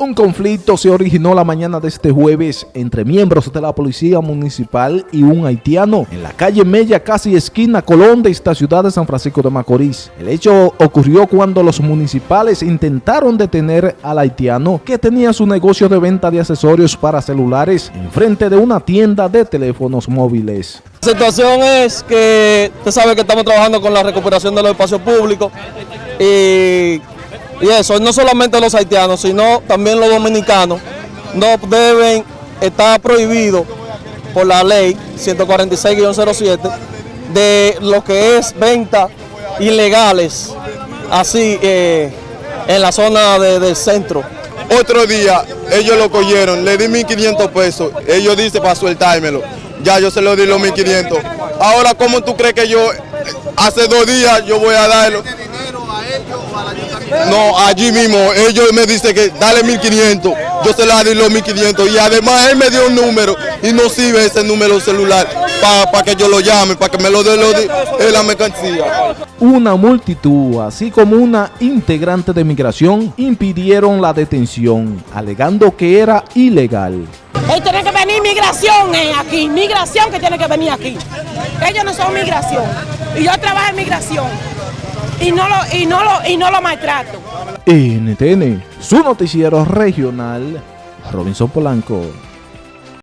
Un conflicto se originó la mañana de este jueves entre miembros de la policía municipal y un haitiano en la calle Mella, casi esquina Colón de esta ciudad de San Francisco de Macorís. El hecho ocurrió cuando los municipales intentaron detener al haitiano que tenía su negocio de venta de accesorios para celulares en frente de una tienda de teléfonos móviles. La situación es que usted sabe que estamos trabajando con la recuperación de los espacios públicos y y eso, no solamente los haitianos, sino también los dominicanos, no deben estar prohibidos por la ley 146-07 de lo que es venta ilegales, así eh, en la zona del centro. Otro día ellos lo cogieron, le di 1.500 pesos, ellos dicen para sueltármelo, ya yo se lo di los 1.500. Ahora, ¿cómo tú crees que yo, hace dos días yo voy a darlo? No, allí mismo, ellos me dicen que dale 1500, yo se la di los 1500 y además él me dio un número y no sirve ese número celular para que yo lo llame, para que me lo dé lo la mercancía. Una multitud, así como una integrante de migración, impidieron la detención, alegando que era ilegal. Él tiene que venir migración eh, aquí, migración que tiene que venir aquí. Ellos no son migración y yo trabajo en migración y no lo, y no lo, y no lo maltrato. NTN, su noticiero regional, Robinson Polanco.